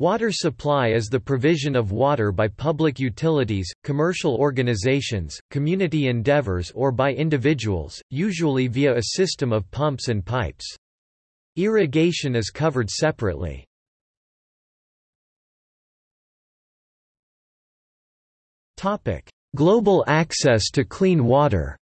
Water supply is the provision of water by public utilities, commercial organizations, community endeavors or by individuals, usually via a system of pumps and pipes. Irrigation is covered separately. Global access to clean water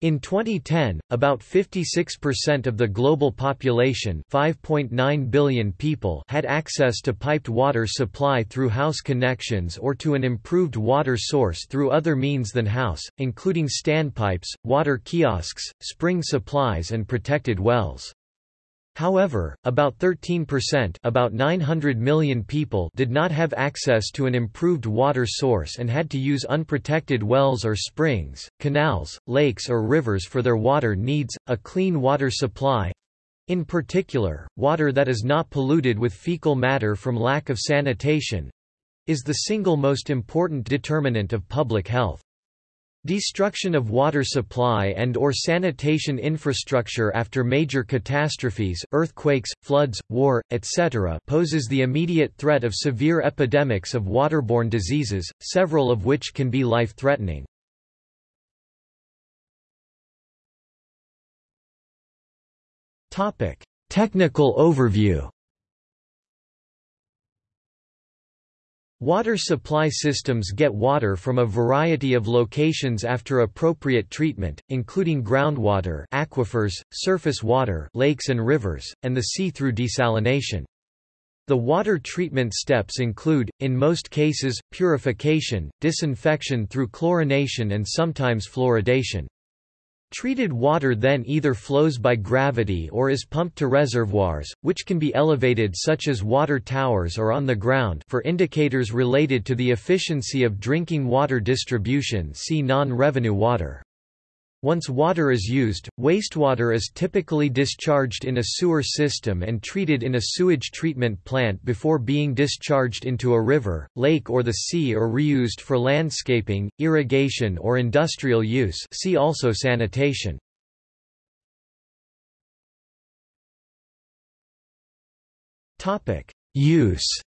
In 2010, about 56% of the global population 5.9 billion people had access to piped water supply through house connections or to an improved water source through other means than house, including standpipes, water kiosks, spring supplies and protected wells. However, about 13% about 900 million people did not have access to an improved water source and had to use unprotected wells or springs, canals, lakes or rivers for their water needs. A clean water supply in particular, water that is not polluted with fecal matter from lack of sanitation is the single most important determinant of public health. Destruction of water supply and or sanitation infrastructure after major catastrophes earthquakes, floods, war, etc. poses the immediate threat of severe epidemics of waterborne diseases, several of which can be life-threatening. Technical overview Water supply systems get water from a variety of locations after appropriate treatment, including groundwater aquifers, surface water lakes and rivers, and the sea through desalination. The water treatment steps include, in most cases, purification, disinfection through chlorination and sometimes fluoridation. Treated water then either flows by gravity or is pumped to reservoirs, which can be elevated such as water towers or on the ground for indicators related to the efficiency of drinking water distribution see non-revenue water. Once water is used, wastewater is typically discharged in a sewer system and treated in a sewage treatment plant before being discharged into a river, lake or the sea or reused for landscaping, irrigation or industrial use see also sanitation. Use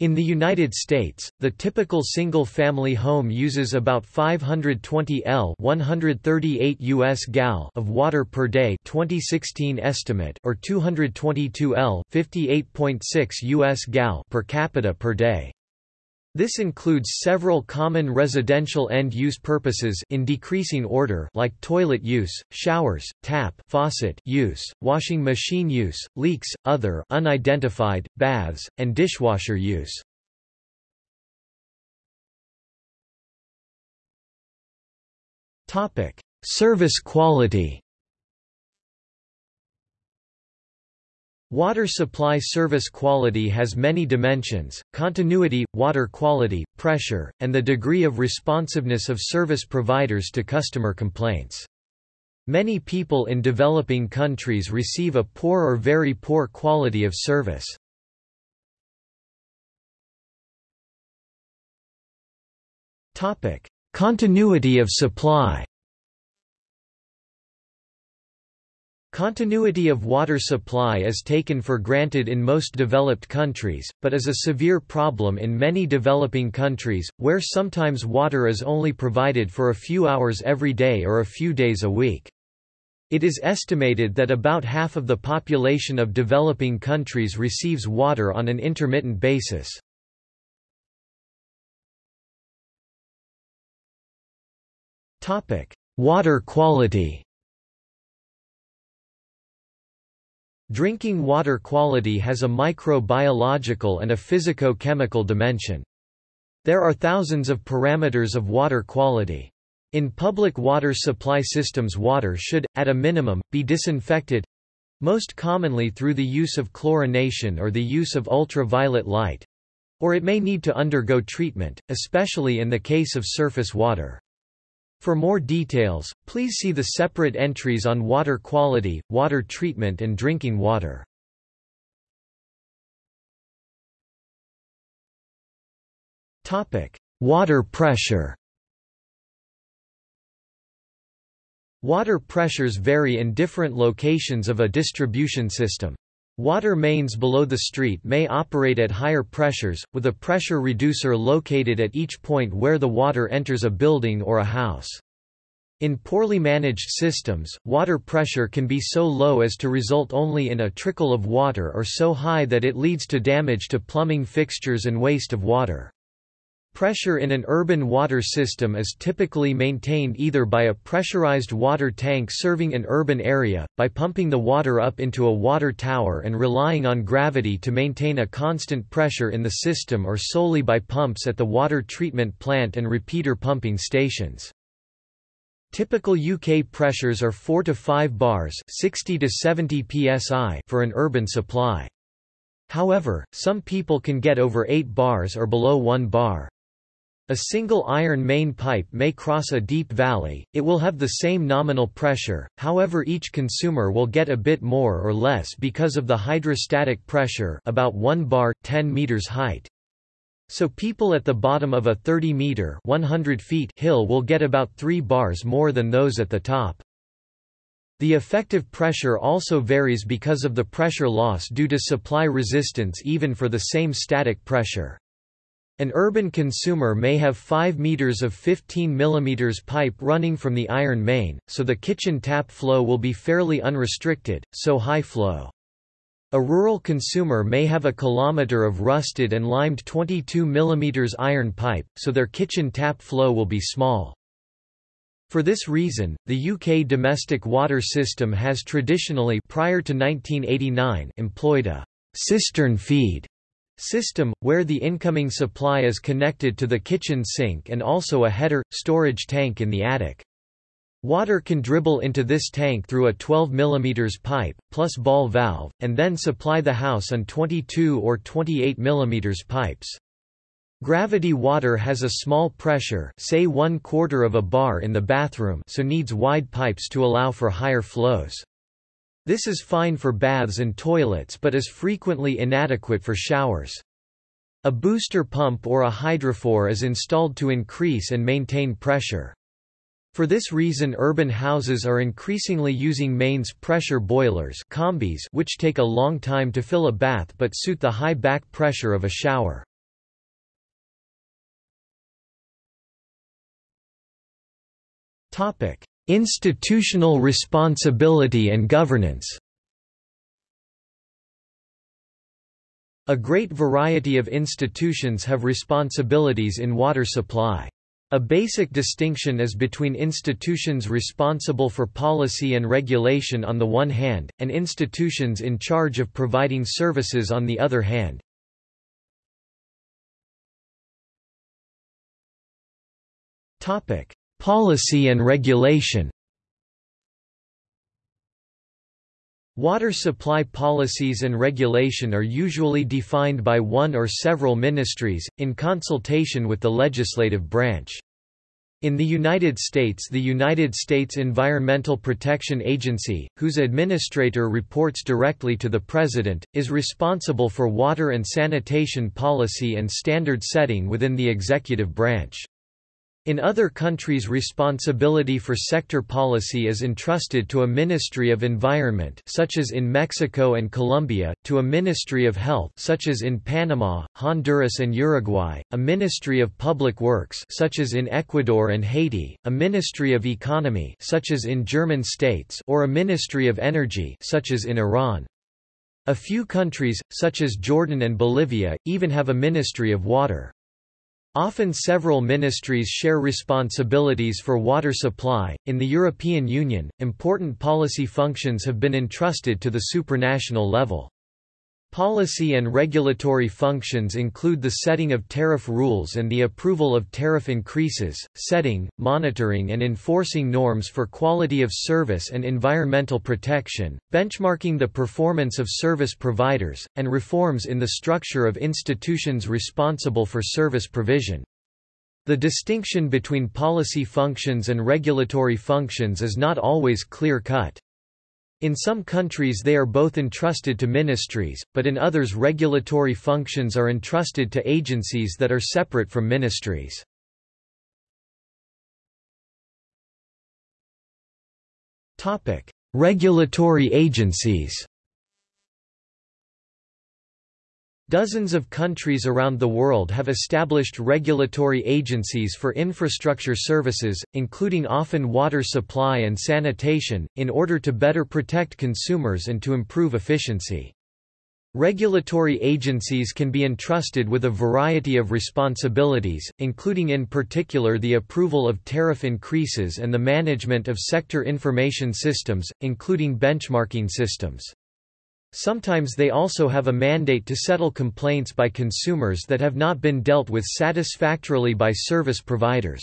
In the United States, the typical single-family home uses about 520 L 138 US gal of water per day 2016 estimate or 222 L 58.6 US gal per capita per day. This includes several common residential end-use purposes in decreasing order like toilet use, showers, tap faucet use, washing machine use, leaks, other unidentified, baths, and dishwasher use. Service quality Water supply service quality has many dimensions, continuity, water quality, pressure, and the degree of responsiveness of service providers to customer complaints. Many people in developing countries receive a poor or very poor quality of service. Continuity of supply Continuity of water supply is taken for granted in most developed countries, but is a severe problem in many developing countries, where sometimes water is only provided for a few hours every day or a few days a week. It is estimated that about half of the population of developing countries receives water on an intermittent basis. Water quality Drinking water quality has a microbiological and a physico-chemical dimension. There are thousands of parameters of water quality. In public water supply systems water should, at a minimum, be disinfected most commonly through the use of chlorination or the use of ultraviolet light or it may need to undergo treatment, especially in the case of surface water. For more details, please see the separate entries on water quality, water treatment and drinking water. Water pressure Water pressures vary in different locations of a distribution system. Water mains below the street may operate at higher pressures, with a pressure reducer located at each point where the water enters a building or a house. In poorly managed systems, water pressure can be so low as to result only in a trickle of water or so high that it leads to damage to plumbing fixtures and waste of water. Pressure in an urban water system is typically maintained either by a pressurized water tank serving an urban area, by pumping the water up into a water tower and relying on gravity to maintain a constant pressure in the system or solely by pumps at the water treatment plant and repeater pumping stations. Typical UK pressures are 4 to 5 bars 60 to 70 psi for an urban supply. However, some people can get over 8 bars or below 1 bar. A single iron main pipe may cross a deep valley, it will have the same nominal pressure, however each consumer will get a bit more or less because of the hydrostatic pressure about 1 bar, 10 meters height. So people at the bottom of a 30-meter 100 feet hill will get about 3 bars more than those at the top. The effective pressure also varies because of the pressure loss due to supply resistance even for the same static pressure. An urban consumer may have 5 meters of 15 mm pipe running from the iron main, so the kitchen tap flow will be fairly unrestricted, so high flow. A rural consumer may have a kilometer of rusted and limed 22 mm iron pipe, so their kitchen tap flow will be small. For this reason, the UK domestic water system has traditionally prior to 1989 employed a cistern feed system, where the incoming supply is connected to the kitchen sink and also a header, storage tank in the attic. Water can dribble into this tank through a 12 mm pipe, plus ball valve, and then supply the house on 22 or 28 mm pipes. Gravity water has a small pressure say one quarter of a bar in the bathroom so needs wide pipes to allow for higher flows. This is fine for baths and toilets but is frequently inadequate for showers. A booster pump or a hydrophore is installed to increase and maintain pressure. For this reason urban houses are increasingly using mains pressure boilers combis which take a long time to fill a bath but suit the high back pressure of a shower. Institutional responsibility and governance A great variety of institutions have responsibilities in water supply. A basic distinction is between institutions responsible for policy and regulation on the one hand, and institutions in charge of providing services on the other hand. Policy and regulation Water supply policies and regulation are usually defined by one or several ministries, in consultation with the legislative branch. In the United States the United States Environmental Protection Agency, whose administrator reports directly to the President, is responsible for water and sanitation policy and standard setting within the executive branch. In other countries responsibility for sector policy is entrusted to a Ministry of Environment such as in Mexico and Colombia, to a Ministry of Health such as in Panama, Honduras and Uruguay, a Ministry of Public Works such as in Ecuador and Haiti, a Ministry of Economy such as in German states or a Ministry of Energy such as in Iran. A few countries, such as Jordan and Bolivia, even have a Ministry of Water. Often several ministries share responsibilities for water supply. In the European Union, important policy functions have been entrusted to the supranational level. Policy and regulatory functions include the setting of tariff rules and the approval of tariff increases, setting, monitoring and enforcing norms for quality of service and environmental protection, benchmarking the performance of service providers, and reforms in the structure of institutions responsible for service provision. The distinction between policy functions and regulatory functions is not always clear-cut. In some countries they are both entrusted to ministries, but in others regulatory functions are entrusted to agencies that are separate from ministries. Regulatory agencies. Dozens of countries around the world have established regulatory agencies for infrastructure services, including often water supply and sanitation, in order to better protect consumers and to improve efficiency. Regulatory agencies can be entrusted with a variety of responsibilities, including in particular the approval of tariff increases and the management of sector information systems, including benchmarking systems. Sometimes they also have a mandate to settle complaints by consumers that have not been dealt with satisfactorily by service providers.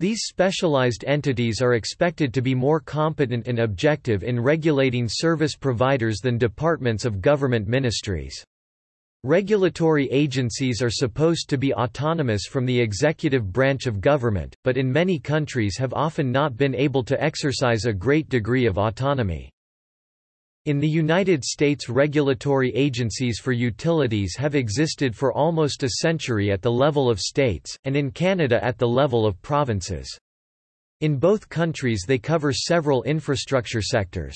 These specialized entities are expected to be more competent and objective in regulating service providers than departments of government ministries. Regulatory agencies are supposed to be autonomous from the executive branch of government, but in many countries have often not been able to exercise a great degree of autonomy. In the United States regulatory agencies for utilities have existed for almost a century at the level of states, and in Canada at the level of provinces. In both countries they cover several infrastructure sectors.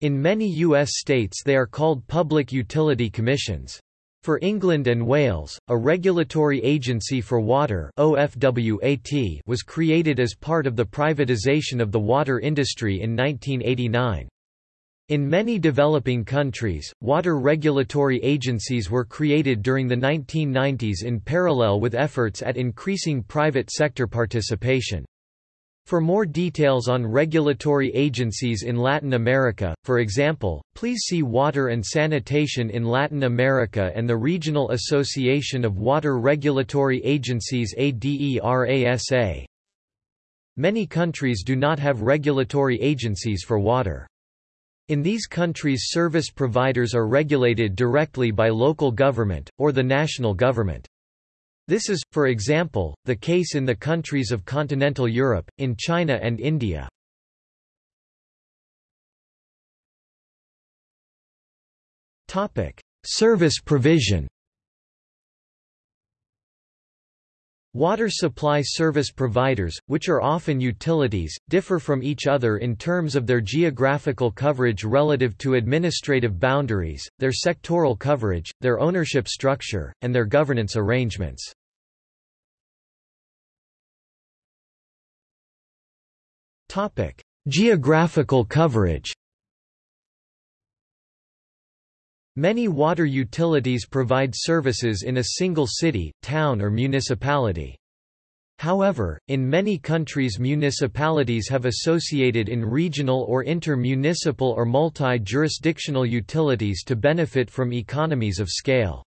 In many U.S. states they are called Public Utility Commissions. For England and Wales, a regulatory agency for water OFWAT was created as part of the privatisation of the water industry in 1989. In many developing countries, water regulatory agencies were created during the 1990s in parallel with efforts at increasing private sector participation. For more details on regulatory agencies in Latin America, for example, please see Water and Sanitation in Latin America and the Regional Association of Water Regulatory Agencies ADERASA. Many countries do not have regulatory agencies for water. In these countries service providers are regulated directly by local government, or the national government. This is, for example, the case in the countries of continental Europe, in China and India. Service provision Water supply service providers, which are often utilities, differ from each other in terms of their geographical coverage relative to administrative boundaries, their sectoral coverage, their ownership structure, and their governance arrangements. Geographical coverage Many water utilities provide services in a single city, town or municipality. However, in many countries municipalities have associated in regional or inter-municipal or multi-jurisdictional utilities to benefit from economies of scale.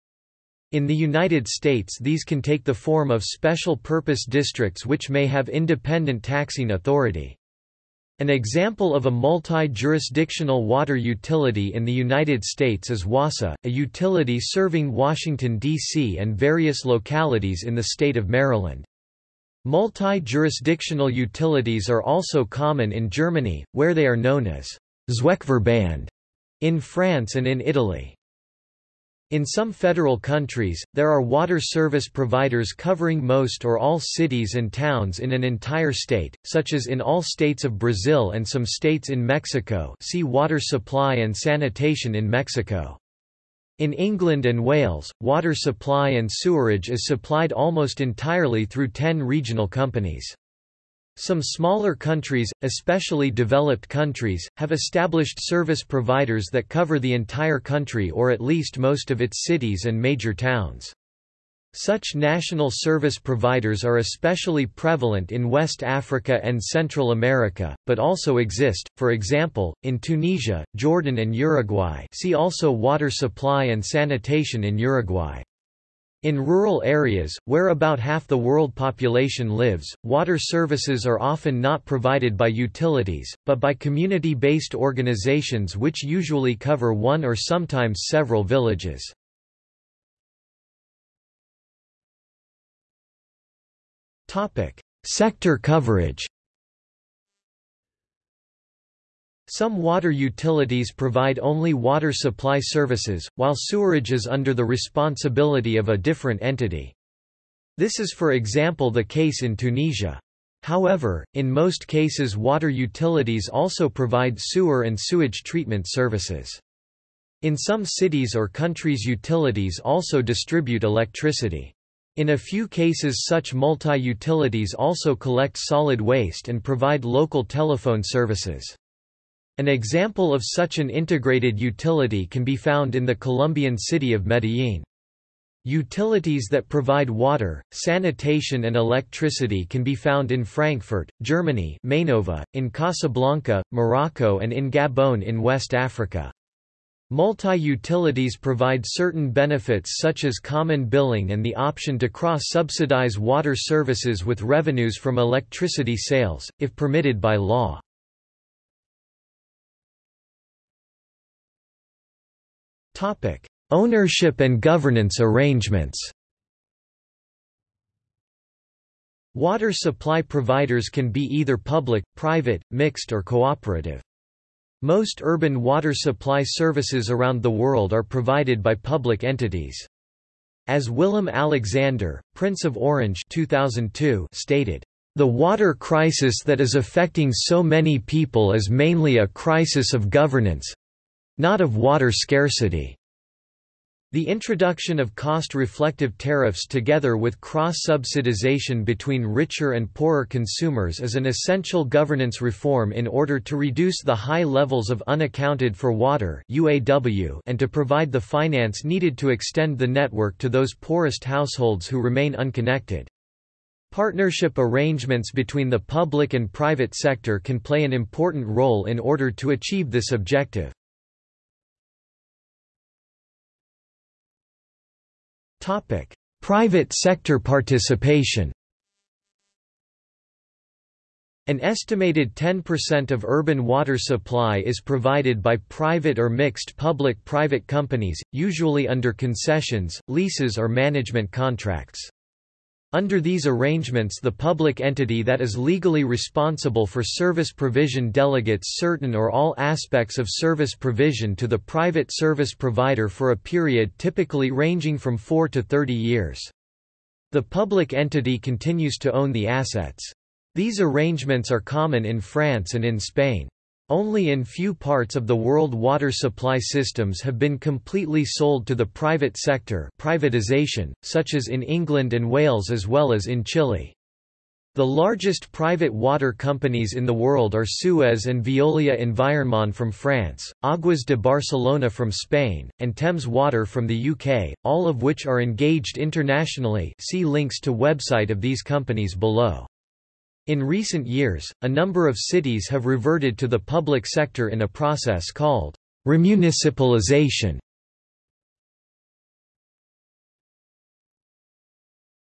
In the United States these can take the form of special purpose districts which may have independent taxing authority. An example of a multi-jurisdictional water utility in the United States is WASA, a utility serving Washington, D.C. and various localities in the state of Maryland. Multi-jurisdictional utilities are also common in Germany, where they are known as Zweckverband, in France and in Italy. In some federal countries, there are water service providers covering most or all cities and towns in an entire state, such as in all states of Brazil and some states in Mexico see Water Supply and Sanitation in Mexico. In England and Wales, water supply and sewerage is supplied almost entirely through ten regional companies. Some smaller countries, especially developed countries, have established service providers that cover the entire country or at least most of its cities and major towns. Such national service providers are especially prevalent in West Africa and Central America, but also exist, for example, in Tunisia, Jordan and Uruguay see also water supply and sanitation in Uruguay. In rural areas, where about half the world population lives, water services are often not provided by utilities, but by community-based organizations which usually cover one or sometimes several villages. Sector coverage Some water utilities provide only water supply services, while sewerage is under the responsibility of a different entity. This is for example the case in Tunisia. However, in most cases water utilities also provide sewer and sewage treatment services. In some cities or countries utilities also distribute electricity. In a few cases such multi-utilities also collect solid waste and provide local telephone services. An example of such an integrated utility can be found in the Colombian city of Medellín. Utilities that provide water, sanitation and electricity can be found in Frankfurt, Germany Mainova, in Casablanca, Morocco and in Gabon in West Africa. Multi-utilities provide certain benefits such as common billing and the option to cross-subsidize water services with revenues from electricity sales, if permitted by law. Ownership and governance arrangements Water supply providers can be either public, private, mixed or cooperative. Most urban water supply services around the world are provided by public entities. As Willem Alexander, Prince of Orange 2002 stated, "...the water crisis that is affecting so many people is mainly a crisis of governance—not of water scarcity." The introduction of cost-reflective tariffs together with cross-subsidization between richer and poorer consumers is an essential governance reform in order to reduce the high levels of unaccounted for water UAW and to provide the finance needed to extend the network to those poorest households who remain unconnected. Partnership arrangements between the public and private sector can play an important role in order to achieve this objective. Topic: Private sector participation. An estimated 10% of urban water supply is provided by private or mixed public-private companies, usually under concessions, leases or management contracts. Under these arrangements the public entity that is legally responsible for service provision delegates certain or all aspects of service provision to the private service provider for a period typically ranging from 4 to 30 years. The public entity continues to own the assets. These arrangements are common in France and in Spain. Only in few parts of the world water supply systems have been completely sold to the private sector privatization, such as in England and Wales as well as in Chile. The largest private water companies in the world are Suez and Veolia Environnement from France, Aguas de Barcelona from Spain, and Thames Water from the UK, all of which are engaged internationally see links to website of these companies below. In recent years, a number of cities have reverted to the public sector in a process called remunicipalization.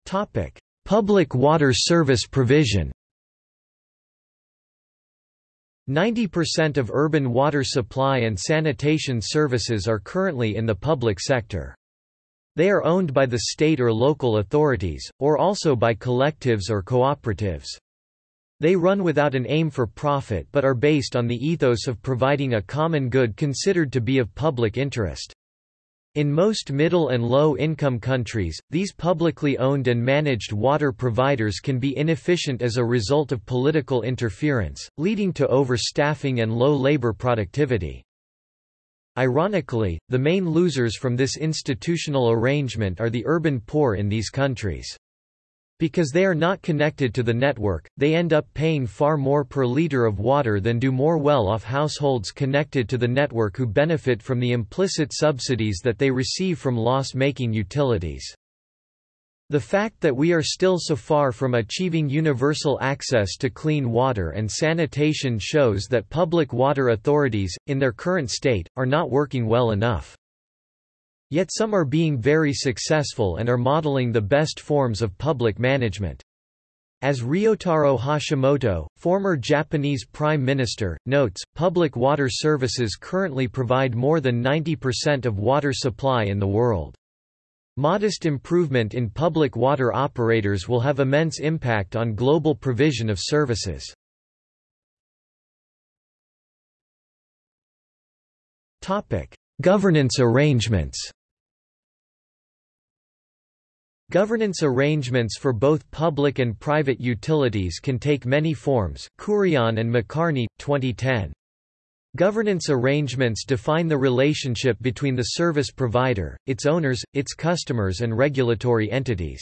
Topic: Public water service provision. 90% of urban water supply and sanitation services are currently in the public sector. They are owned by the state or local authorities, or also by collectives or cooperatives. They run without an aim for profit but are based on the ethos of providing a common good considered to be of public interest. In most middle and low-income countries, these publicly owned and managed water providers can be inefficient as a result of political interference, leading to overstaffing and low labor productivity. Ironically, the main losers from this institutional arrangement are the urban poor in these countries. Because they are not connected to the network, they end up paying far more per liter of water than do more well-off households connected to the network who benefit from the implicit subsidies that they receive from loss-making utilities. The fact that we are still so far from achieving universal access to clean water and sanitation shows that public water authorities, in their current state, are not working well enough. Yet some are being very successful and are modeling the best forms of public management. As Ryutaro Hashimoto, former Japanese Prime Minister, notes, public water services currently provide more than 90% of water supply in the world. Modest improvement in public water operators will have immense impact on global provision of services. Governance arrangements Governance arrangements for both public and private utilities can take many forms Kurian and McCarney, 2010. Governance arrangements define the relationship between the service provider, its owners, its customers and regulatory entities.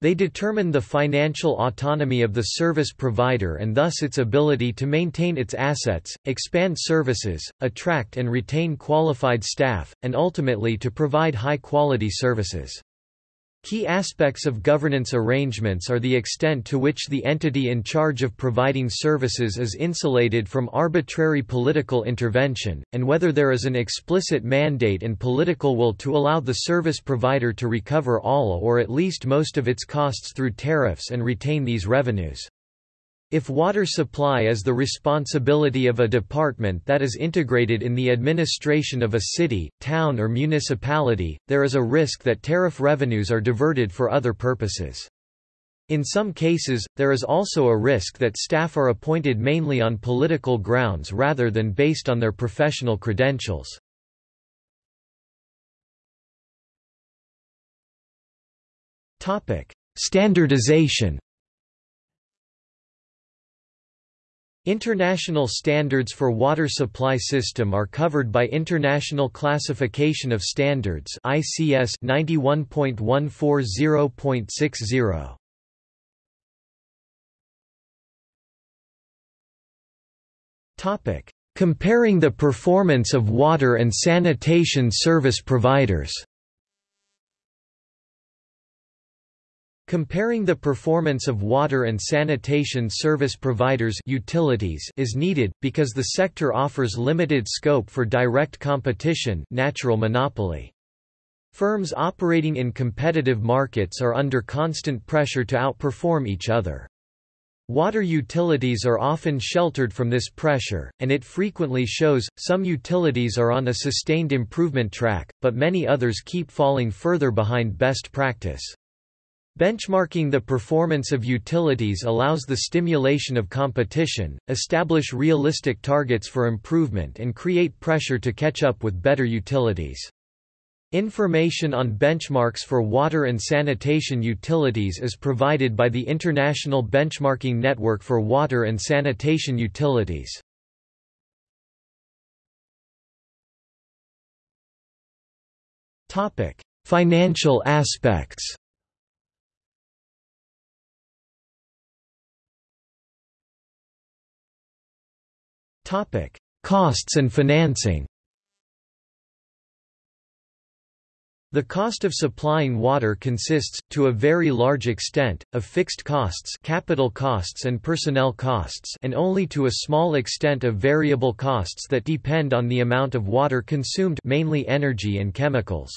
They determine the financial autonomy of the service provider and thus its ability to maintain its assets, expand services, attract and retain qualified staff, and ultimately to provide high-quality services. Key aspects of governance arrangements are the extent to which the entity in charge of providing services is insulated from arbitrary political intervention, and whether there is an explicit mandate and political will to allow the service provider to recover all or at least most of its costs through tariffs and retain these revenues. If water supply is the responsibility of a department that is integrated in the administration of a city, town or municipality, there is a risk that tariff revenues are diverted for other purposes. In some cases, there is also a risk that staff are appointed mainly on political grounds rather than based on their professional credentials. Standardization International standards for water supply system are covered by International Classification of Standards ICS 91.140.60. Topic: Comparing the performance of water and sanitation service providers. Comparing the performance of water and sanitation service providers utilities is needed, because the sector offers limited scope for direct competition natural monopoly. Firms operating in competitive markets are under constant pressure to outperform each other. Water utilities are often sheltered from this pressure, and it frequently shows, some utilities are on a sustained improvement track, but many others keep falling further behind best practice. Benchmarking the performance of utilities allows the stimulation of competition, establish realistic targets for improvement and create pressure to catch up with better utilities. Information on benchmarks for water and sanitation utilities is provided by the International Benchmarking Network for Water and Sanitation Utilities. Financial aspects Topic: Costs and financing. The cost of supplying water consists, to a very large extent, of fixed costs capital costs and personnel costs and only to a small extent of variable costs that depend on the amount of water consumed mainly energy and chemicals.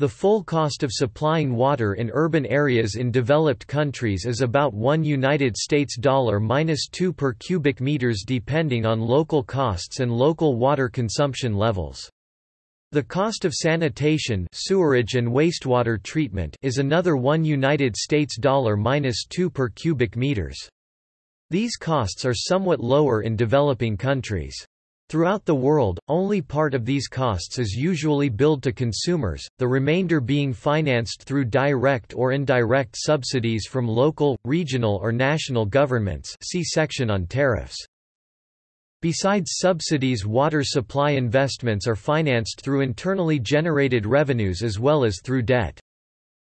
The full cost of supplying water in urban areas in developed countries is about 1 United States dollar minus 2 per cubic meters depending on local costs and local water consumption levels. The cost of sanitation sewerage and wastewater treatment is another 1 United States dollar minus 2 per cubic meters. These costs are somewhat lower in developing countries. Throughout the world, only part of these costs is usually billed to consumers, the remainder being financed through direct or indirect subsidies from local, regional or national governments see section on tariffs. Besides subsidies water supply investments are financed through internally generated revenues as well as through debt.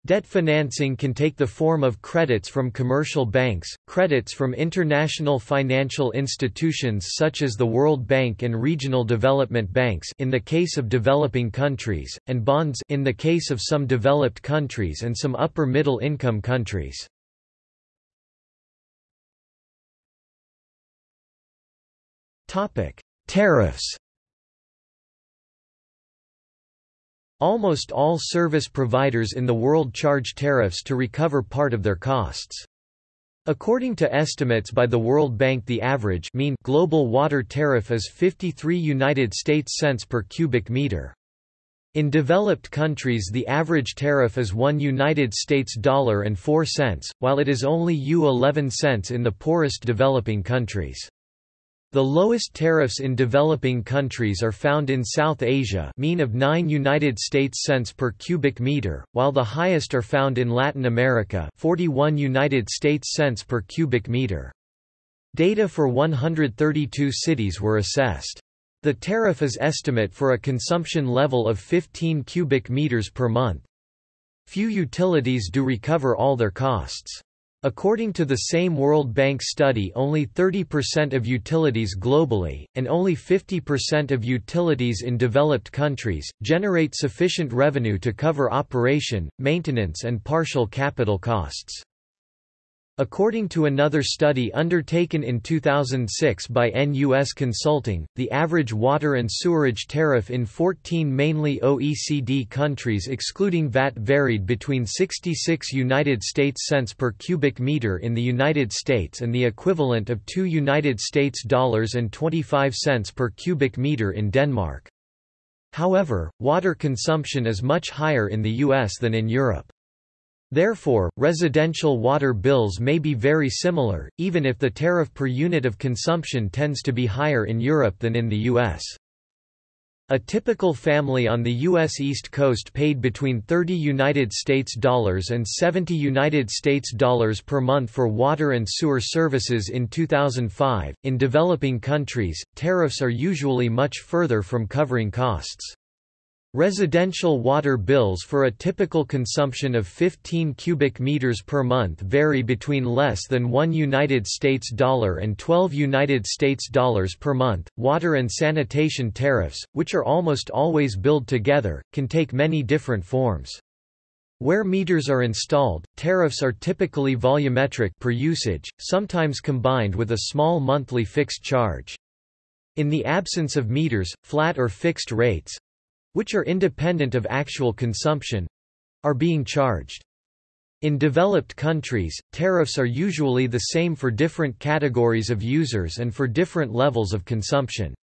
Debt financing can take the form of credits from commercial banks, credits from international financial institutions such as the World Bank and regional development banks in the case of developing countries, and bonds in the case of some developed countries and some upper middle income countries. Topic: Tariffs Almost all service providers in the world charge tariffs to recover part of their costs. According to estimates by the World Bank the average mean global water tariff is 53 United States cents per cubic meter. In developed countries the average tariff is 1 United States dollar and 4 cents, while it is only U 11 cents in the poorest developing countries. The lowest tariffs in developing countries are found in South Asia mean of 9 United States cents per cubic meter, while the highest are found in Latin America 41 United States cents per cubic meter. Data for 132 cities were assessed. The tariff is estimate for a consumption level of 15 cubic meters per month. Few utilities do recover all their costs. According to the same World Bank study only 30% of utilities globally, and only 50% of utilities in developed countries, generate sufficient revenue to cover operation, maintenance and partial capital costs. According to another study undertaken in 2006 by NUS Consulting, the average water and sewerage tariff in 14 mainly OECD countries excluding VAT varied between 66 United States cents per cubic meter in the United States and the equivalent of 2 United States dollars and 25 cents per cubic meter in Denmark. However, water consumption is much higher in the US than in Europe. Therefore, residential water bills may be very similar, even if the tariff per unit of consumption tends to be higher in Europe than in the US. A typical family on the U.S. East Coast paid between 30 United States dollars and 70 United States dollars per month for water and sewer services in 2005. In developing countries, tariffs are usually much further from covering costs. Residential water bills for a typical consumption of 15 cubic meters per month vary between less than 1 United States dollar and 12 United States dollars per month. Water and sanitation tariffs, which are almost always billed together, can take many different forms. Where meters are installed, tariffs are typically volumetric per usage, sometimes combined with a small monthly fixed charge. In the absence of meters, flat or fixed rates, which are independent of actual consumption are being charged. In developed countries, tariffs are usually the same for different categories of users and for different levels of consumption.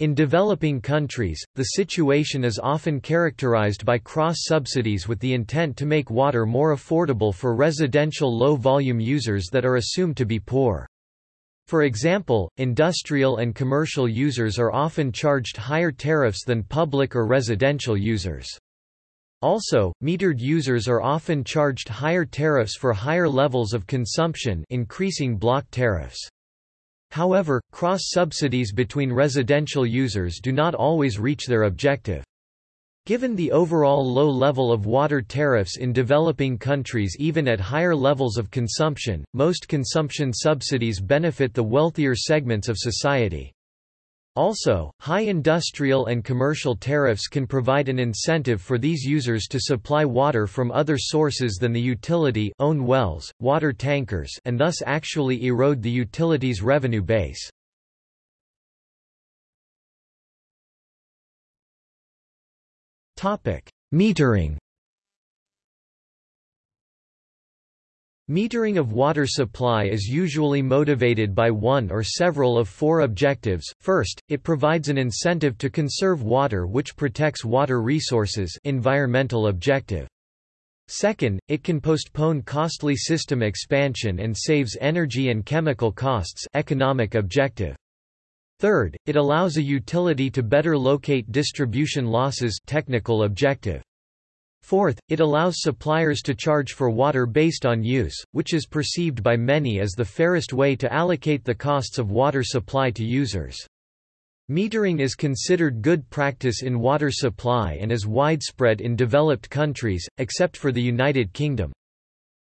In developing countries, the situation is often characterized by cross-subsidies with the intent to make water more affordable for residential low-volume users that are assumed to be poor. For example, industrial and commercial users are often charged higher tariffs than public or residential users. Also, metered users are often charged higher tariffs for higher levels of consumption increasing block tariffs. However, cross-subsidies between residential users do not always reach their objective. Given the overall low level of water tariffs in developing countries even at higher levels of consumption, most consumption subsidies benefit the wealthier segments of society. Also, high industrial and commercial tariffs can provide an incentive for these users to supply water from other sources than the utility own wells, water tankers and thus actually erode the utility's revenue base. Metering Metering of water supply is usually motivated by one or several of four objectives. First, it provides an incentive to conserve water which protects water resources environmental objective. Second, it can postpone costly system expansion and saves energy and chemical costs economic objective. Third, it allows a utility to better locate distribution losses technical objective. Fourth, it allows suppliers to charge for water based on use, which is perceived by many as the fairest way to allocate the costs of water supply to users. Metering is considered good practice in water supply and is widespread in developed countries, except for the United Kingdom.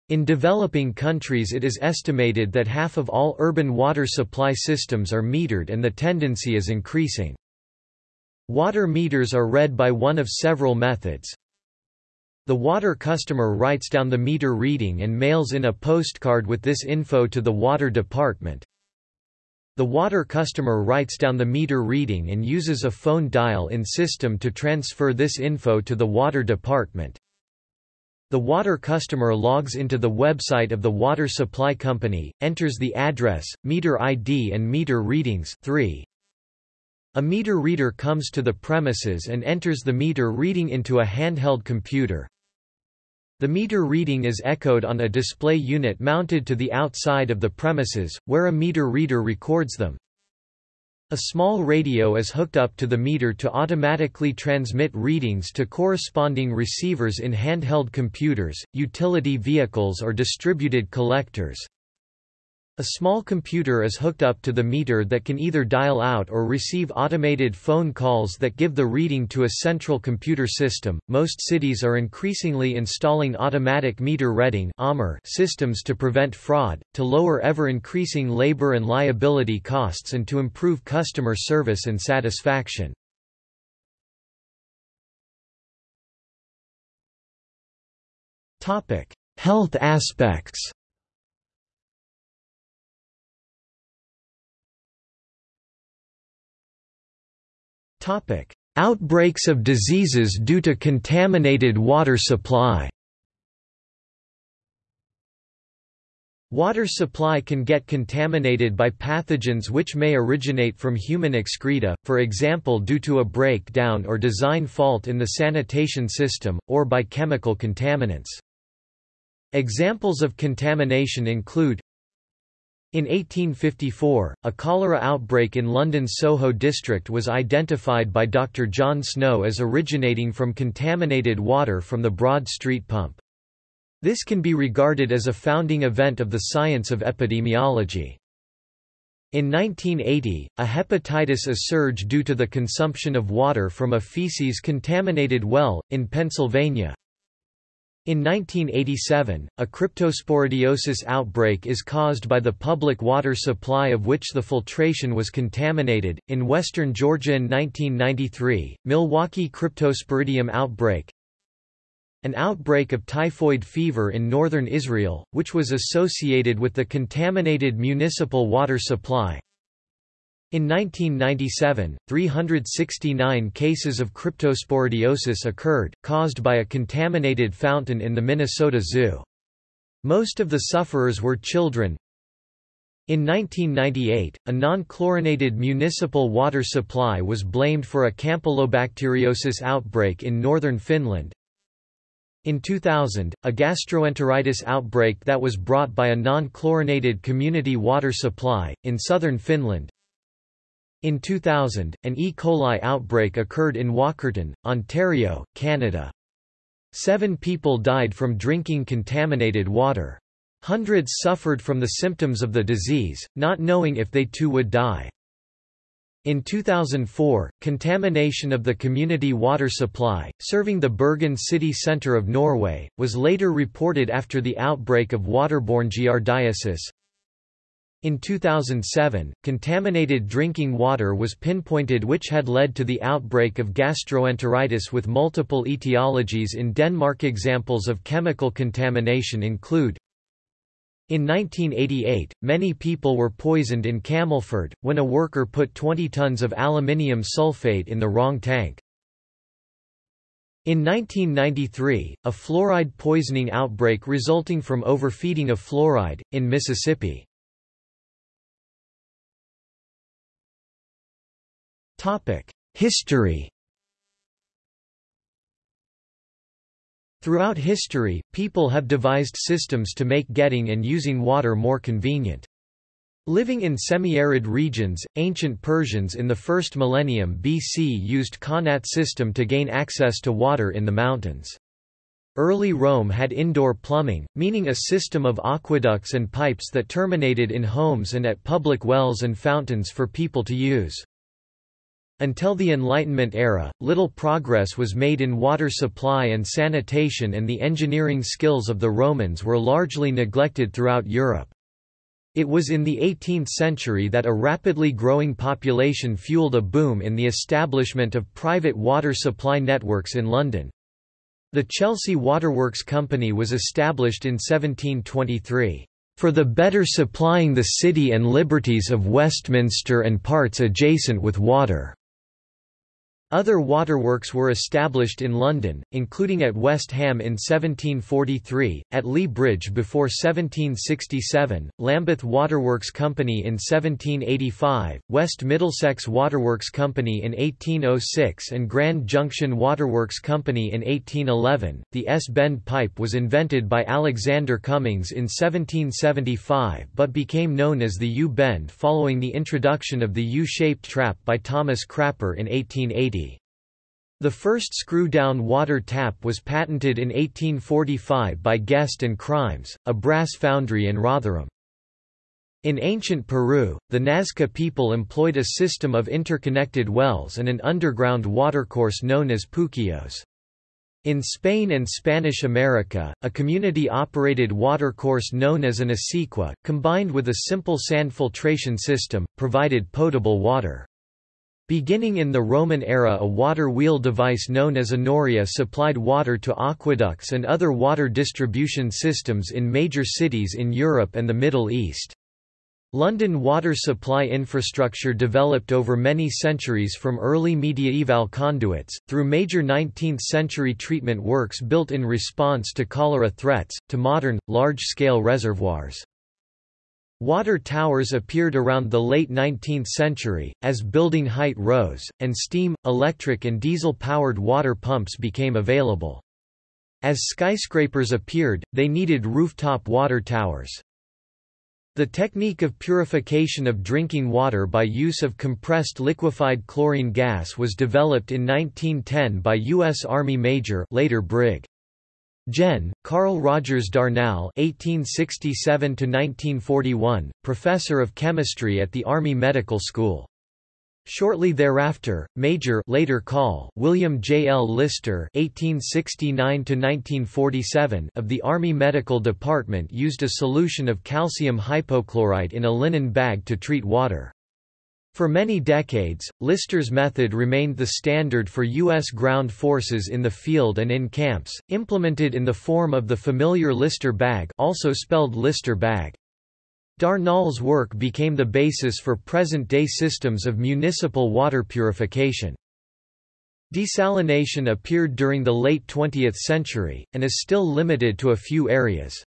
In developing countries it is estimated that half of all urban water supply systems are metered and the tendency is increasing. Water meters are read by one of several methods. The water customer writes down the meter reading and mails in a postcard with this info to the water department. The water customer writes down the meter reading and uses a phone dial-in system to transfer this info to the water department. The water customer logs into the website of the water supply company, enters the address, meter ID and meter readings 3. A meter reader comes to the premises and enters the meter reading into a handheld computer. The meter reading is echoed on a display unit mounted to the outside of the premises, where a meter reader records them. A small radio is hooked up to the meter to automatically transmit readings to corresponding receivers in handheld computers, utility vehicles or distributed collectors. A small computer is hooked up to the meter that can either dial out or receive automated phone calls that give the reading to a central computer system. Most cities are increasingly installing automatic meter reading systems to prevent fraud, to lower ever increasing labor and liability costs, and to improve customer service and satisfaction. Health aspects Outbreaks of diseases due to contaminated water supply Water supply can get contaminated by pathogens which may originate from human excreta, for example due to a breakdown or design fault in the sanitation system, or by chemical contaminants. Examples of contamination include in 1854, a cholera outbreak in London's Soho district was identified by Dr. John Snow as originating from contaminated water from the Broad Street pump. This can be regarded as a founding event of the science of epidemiology. In 1980, a hepatitis A surge due to the consumption of water from a feces-contaminated well, in Pennsylvania, in 1987, a cryptosporidiosis outbreak is caused by the public water supply of which the filtration was contaminated. In western Georgia in 1993, Milwaukee cryptosporidium outbreak. An outbreak of typhoid fever in northern Israel, which was associated with the contaminated municipal water supply. In 1997, 369 cases of cryptosporidiosis occurred, caused by a contaminated fountain in the Minnesota Zoo. Most of the sufferers were children. In 1998, a non-chlorinated municipal water supply was blamed for a campylobacteriosis outbreak in northern Finland. In 2000, a gastroenteritis outbreak that was brought by a non-chlorinated community water supply, in southern Finland, in 2000, an E. coli outbreak occurred in Walkerton, Ontario, Canada. Seven people died from drinking contaminated water. Hundreds suffered from the symptoms of the disease, not knowing if they too would die. In 2004, contamination of the community water supply, serving the Bergen city centre of Norway, was later reported after the outbreak of waterborne giardiasis. In 2007, contaminated drinking water was pinpointed which had led to the outbreak of gastroenteritis with multiple etiologies in Denmark. Examples of chemical contamination include in 1988, many people were poisoned in Camelford, when a worker put 20 tons of aluminium sulfate in the wrong tank. In 1993, a fluoride poisoning outbreak resulting from overfeeding of fluoride, in Mississippi. History Throughout history, people have devised systems to make getting and using water more convenient. Living in semi-arid regions, ancient Persians in the first millennium BC used qanat system to gain access to water in the mountains. Early Rome had indoor plumbing, meaning a system of aqueducts and pipes that terminated in homes and at public wells and fountains for people to use. Until the Enlightenment era, little progress was made in water supply and sanitation and the engineering skills of the Romans were largely neglected throughout Europe. It was in the 18th century that a rapidly growing population fueled a boom in the establishment of private water supply networks in London. The Chelsea Waterworks Company was established in 1723 for the better supplying the city and liberties of Westminster and parts adjacent with water. Other waterworks were established in London, including at West Ham in 1743, at Lea Bridge before 1767, Lambeth Waterworks Company in 1785, West Middlesex Waterworks Company in 1806 and Grand Junction Waterworks Company in 1811. The S-bend pipe was invented by Alexander Cummings in 1775 but became known as the U-bend following the introduction of the U-shaped trap by Thomas Crapper in 1880. The first screw-down water tap was patented in 1845 by Guest and Chrimes, a brass foundry in Rotherham. In ancient Peru, the Nazca people employed a system of interconnected wells and an underground watercourse known as puquillos. In Spain and Spanish America, a community-operated watercourse known as an acequia, combined with a simple sand filtration system, provided potable water. Beginning in the Roman era a water wheel device known as a noria supplied water to aqueducts and other water distribution systems in major cities in Europe and the Middle East. London water supply infrastructure developed over many centuries from early mediaeval conduits, through major 19th-century treatment works built in response to cholera threats, to modern, large-scale reservoirs. Water towers appeared around the late 19th century, as building height rose, and steam, electric and diesel-powered water pumps became available. As skyscrapers appeared, they needed rooftop water towers. The technique of purification of drinking water by use of compressed liquefied chlorine gas was developed in 1910 by U.S. Army Major later Brig. Gen. Carl Rogers Darnall (1867–1941), professor of chemistry at the Army Medical School. Shortly thereafter, Major later call William J. L. Lyster (1869–1947) of the Army Medical Department used a solution of calcium hypochlorite in a linen bag to treat water. For many decades, Lyster's method remained the standard for U.S. ground forces in the field and in camps, implemented in the form of the familiar Lyster bag also spelled Lister bag. Darnall's work became the basis for present-day systems of municipal water purification. Desalination appeared during the late 20th century, and is still limited to a few areas.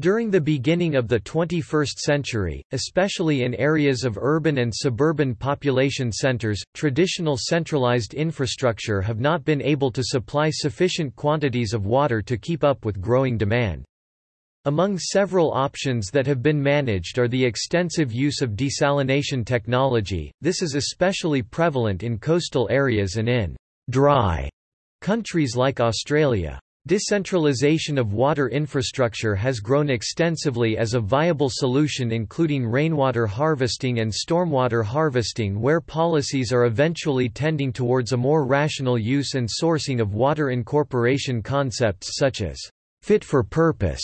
During the beginning of the 21st century, especially in areas of urban and suburban population centers, traditional centralized infrastructure have not been able to supply sufficient quantities of water to keep up with growing demand. Among several options that have been managed are the extensive use of desalination technology, this is especially prevalent in coastal areas and in dry countries like Australia. Decentralization of water infrastructure has grown extensively as a viable solution including rainwater harvesting and stormwater harvesting where policies are eventually tending towards a more rational use and sourcing of water incorporation concepts such as fit for purpose.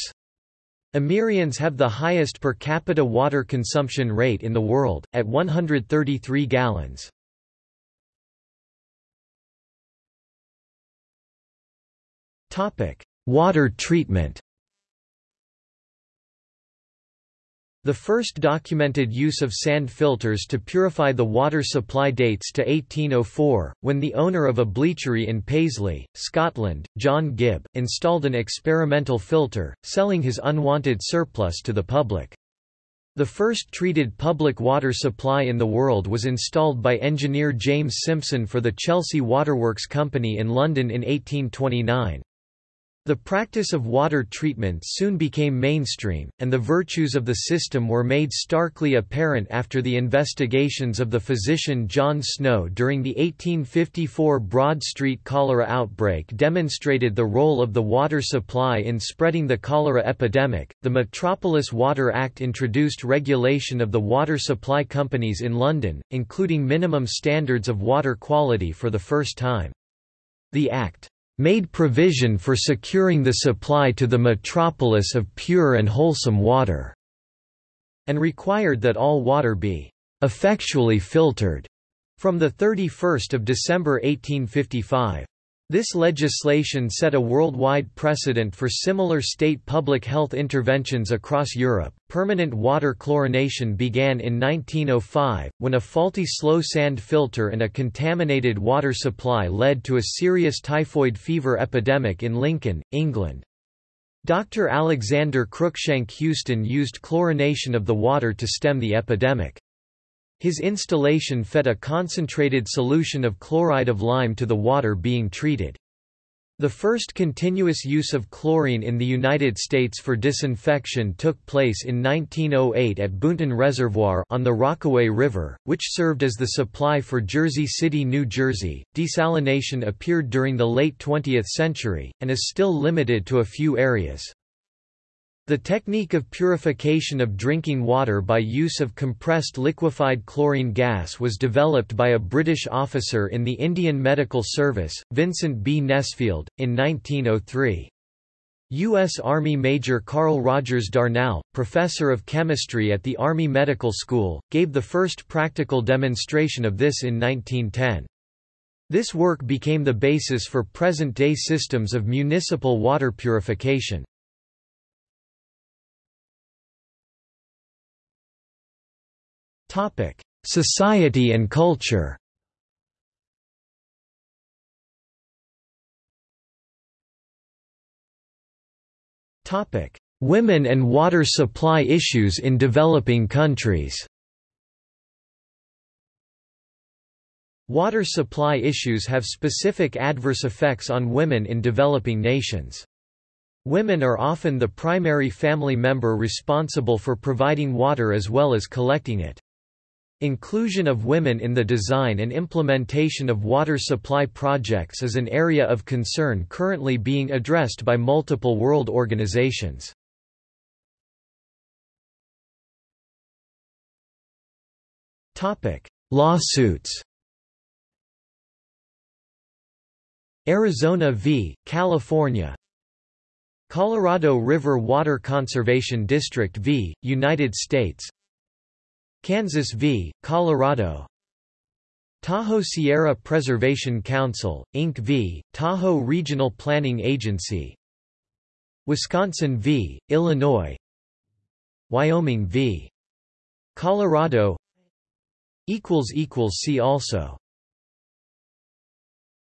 Amerindians have the highest per capita water consumption rate in the world, at 133 gallons. Topic: Water treatment. The first documented use of sand filters to purify the water supply dates to 1804, when the owner of a bleachery in Paisley, Scotland, John Gibb, installed an experimental filter, selling his unwanted surplus to the public. The first treated public water supply in the world was installed by engineer James Simpson for the Chelsea Waterworks Company in London in 1829. The practice of water treatment soon became mainstream, and the virtues of the system were made starkly apparent after the investigations of the physician John Snow during the 1854 Broad Street cholera outbreak demonstrated the role of the water supply in spreading the cholera epidemic. The Metropolis Water Act introduced regulation of the water supply companies in London, including minimum standards of water quality for the first time. The Act made provision for securing the supply to the metropolis of pure and wholesome water, and required that all water be effectually filtered from 31 December 1855. This legislation set a worldwide precedent for similar state public health interventions across Europe. Permanent water chlorination began in 1905, when a faulty slow sand filter and a contaminated water supply led to a serious typhoid fever epidemic in Lincoln, England. Dr. Alexander Cruikshank Houston used chlorination of the water to stem the epidemic. His installation fed a concentrated solution of chloride of lime to the water being treated. The first continuous use of chlorine in the United States for disinfection took place in 1908 at Boonton Reservoir on the Rockaway River, which served as the supply for Jersey City, New Jersey. Desalination appeared during the late 20th century, and is still limited to a few areas. The technique of purification of drinking water by use of compressed liquefied chlorine gas was developed by a British officer in the Indian Medical Service, Vincent B. Nesfield, in 1903. U.S. Army Major Carl Rogers Darnall, professor of chemistry at the Army Medical School, gave the first practical demonstration of this in 1910. This work became the basis for present-day systems of municipal water purification. Topic: Society and culture. Topic: Women and water supply issues in developing countries. Water supply issues have specific adverse effects on women in developing nations. Women are often the primary family member responsible for providing water as well as collecting it. Inclusion of women in the design and implementation of water supply projects is an area of concern currently being addressed by multiple world organizations. Lawsuits Arizona v. California Colorado River Water Conservation District v. United States Kansas v. Colorado Tahoe Sierra Preservation Council, Inc. v. Tahoe Regional Planning Agency Wisconsin v. Illinois Wyoming v. Colorado See also